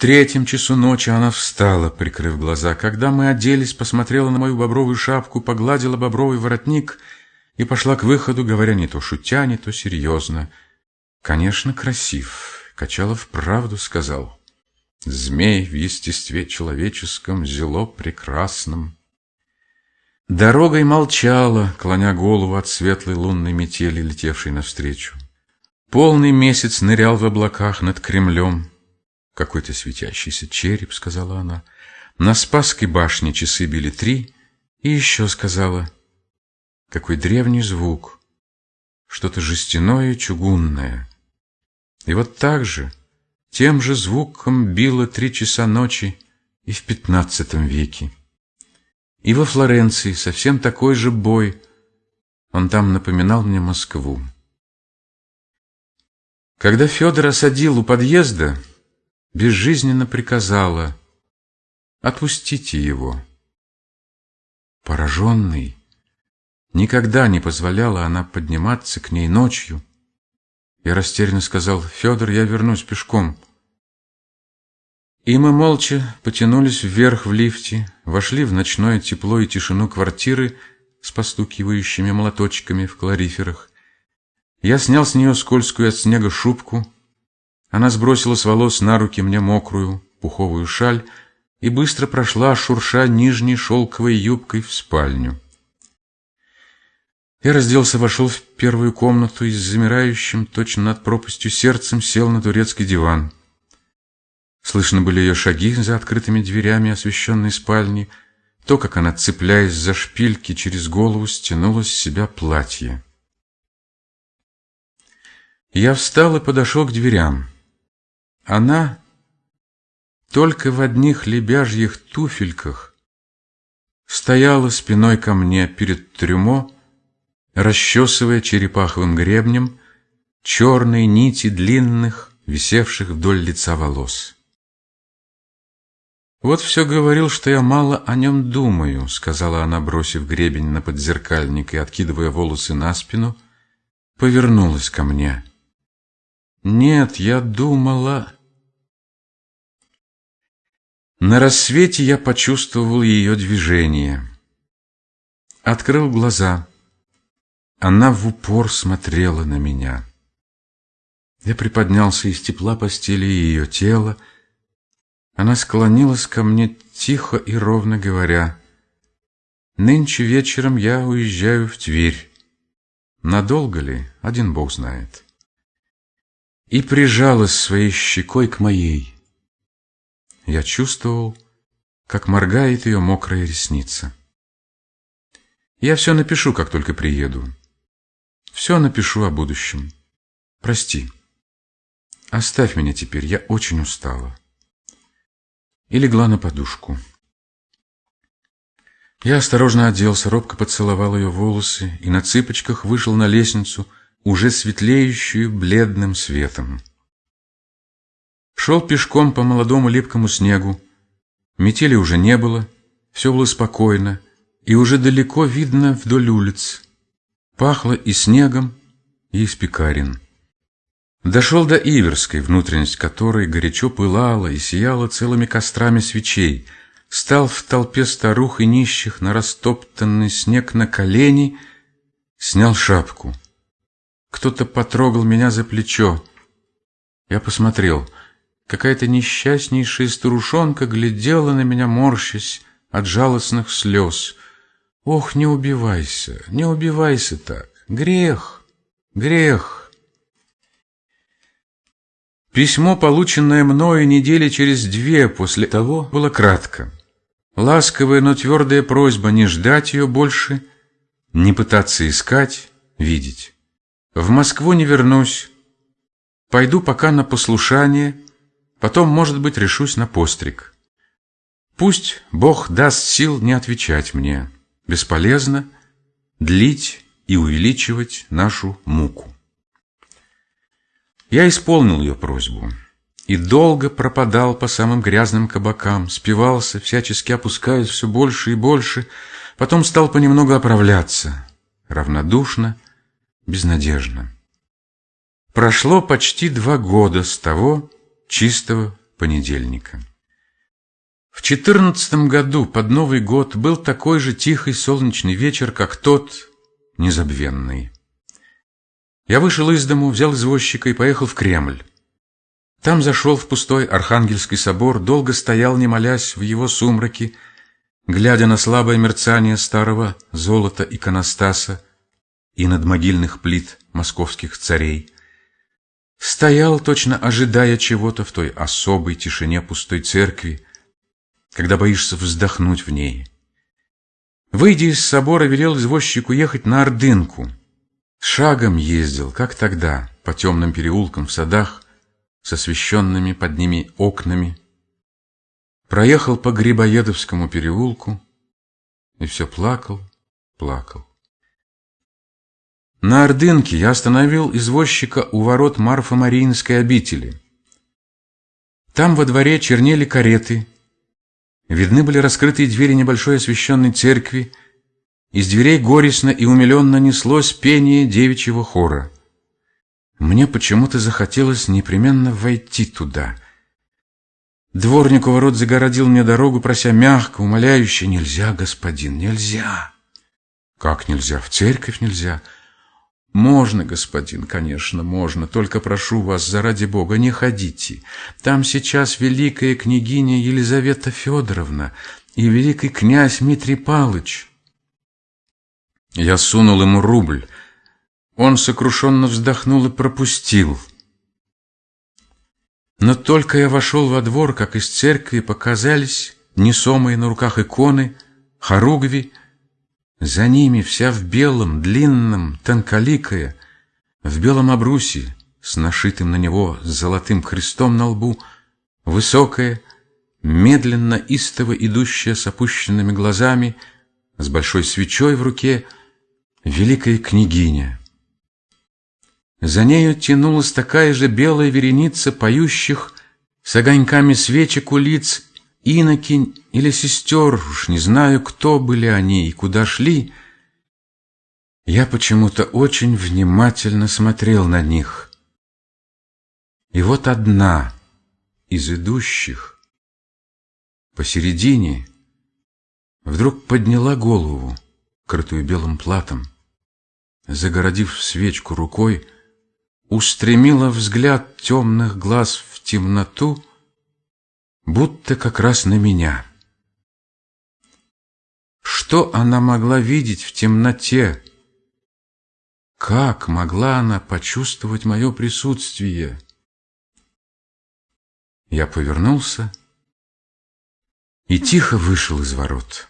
третьем часу ночи она встала, прикрыв глаза. Когда мы оделись, посмотрела на мою бобровую шапку, погладила бобровый воротник и пошла к выходу, говоря не то шутя, не то серьезно. «Конечно, красив», — Качалов правду сказал. «Змей в естестве человеческом, зело прекрасном». Дорогой молчала, клоня голову от светлой лунной метели, летевшей навстречу. Полный месяц нырял в облаках над Кремлем. «Какой-то светящийся череп», — сказала она. На Спасской башне часы били три, и еще сказала. «Какой древний звук! Что-то жестяное чугунное». И вот так же, тем же звуком било три часа ночи и в пятнадцатом веке. И во Флоренции совсем такой же бой. Он там напоминал мне Москву. Когда Федор осадил у подъезда, безжизненно приказала «Отпустите его». Пораженный, никогда не позволяла она подниматься к ней ночью. Я растерянно сказал «Федор, я вернусь пешком». И мы молча потянулись вверх в лифте, вошли в ночное тепло и тишину квартиры с постукивающими молоточками в клариферах. Я снял с нее скользкую от снега шубку. Она сбросила с волос на руки мне мокрую пуховую шаль и быстро прошла, шурша нижней шелковой юбкой в спальню. Я разделся, вошел в первую комнату и с замирающим точно над пропастью сердцем сел на турецкий диван. Слышно были ее шаги за открытыми дверями освещенной спальни, то, как она, цепляясь за шпильки, через голову стянула с себя платье. Я встал и подошел к дверям. Она только в одних лебяжьих туфельках стояла спиной ко мне перед трюмо, расчесывая черепаховым гребнем черные нити длинных, висевших вдоль лица волос. «Вот все говорил, что я мало о нем думаю», — сказала она, бросив гребень на подзеркальник и откидывая волосы на спину, повернулась ко мне. «Нет, я думала...» На рассвете я почувствовал ее движение. Открыл глаза. Она в упор смотрела на меня. Я приподнялся из тепла постели ее тела, она склонилась ко мне тихо и ровно говоря, «Нынче вечером я уезжаю в Тверь. Надолго ли, один Бог знает». И прижалась своей щекой к моей. Я чувствовал, как моргает ее мокрая ресница. Я все напишу, как только приеду. Все напишу о будущем. Прости. Оставь меня теперь, я очень устала и легла на подушку. Я осторожно оделся, робко поцеловал ее волосы и на цыпочках вышел на лестницу, уже светлеющую бледным светом. Шел пешком по молодому липкому снегу. Метели уже не было, все было спокойно, и уже далеко видно вдоль улиц. Пахло и снегом, и из пекарен. Дошел до Иверской, внутренность которой горячо пылала и сияла целыми кострами свечей, стал в толпе старух и нищих на растоптанный снег на колени, снял шапку. Кто-то потрогал меня за плечо. Я посмотрел. Какая-то несчастнейшая старушонка глядела на меня, морщась от жалостных слез. «Ох, не убивайся, не убивайся так! Грех! Грех!» Письмо, полученное мною недели через две после того, было кратко. Ласковая, но твердая просьба не ждать ее больше, не пытаться искать, видеть. В Москву не вернусь. Пойду пока на послушание, потом, может быть, решусь на постриг. Пусть Бог даст сил не отвечать мне. Бесполезно длить и увеличивать нашу муку. Я исполнил ее просьбу и долго пропадал по самым грязным кабакам, спивался, всячески опускаясь все больше и больше, потом стал понемногу оправляться, равнодушно, безнадежно. Прошло почти два года с того чистого понедельника. В четырнадцатом году под Новый год был такой же тихий солнечный вечер, как тот незабвенный. Я вышел из дому, взял извозчика и поехал в Кремль. Там зашел в пустой Архангельский собор, долго стоял, не молясь, в его сумраке, глядя на слабое мерцание старого золота иконостаса и над могильных плит московских царей. Стоял, точно ожидая чего-то в той особой тишине пустой церкви, когда боишься вздохнуть в ней. Выйдя из собора, велел извозчику ехать на Ордынку. Шагом ездил, как тогда, по темным переулкам в садах, с освещенными под ними окнами. Проехал по Грибоедовскому переулку и все плакал, плакал. На Ордынке я остановил извозчика у ворот Марфа-Мариинской обители. Там во дворе чернели кареты, видны были раскрытые двери небольшой освещенной церкви, из дверей горестно и умиленно неслось пение девичьего хора. Мне почему-то захотелось непременно войти туда. Дворник у ворот загородил мне дорогу, прося мягко, умоляюще, «Нельзя, господин, нельзя!» «Как нельзя? В церковь нельзя?» «Можно, господин, конечно, можно, только прошу вас, заради Бога, не ходите. Там сейчас великая княгиня Елизавета Федоровна и великий князь Дмитрий Палыч». Я сунул ему рубль. Он сокрушенно вздохнул и пропустил. Но только я вошел во двор, как из церкви показались несомые на руках иконы, хоругви, за ними вся в белом, длинном, тонколикая, в белом обрусе, с нашитым на него золотым крестом на лбу, высокая, медленно, истово идущая с опущенными глазами, с большой свечой в руке, великая княгиня. За нею тянулась такая же белая вереница поющих с огоньками свечек у лиц инокинь или сестер, уж не знаю, кто были они и куда шли, я почему-то очень внимательно смотрел на них. И вот одна из идущих посередине вдруг подняла голову, крытую белым платом, загородив свечку рукой, устремила взгляд темных глаз в темноту будто как раз на меня. Что она могла видеть в темноте? Как могла она почувствовать мое присутствие? Я повернулся и тихо вышел из ворот.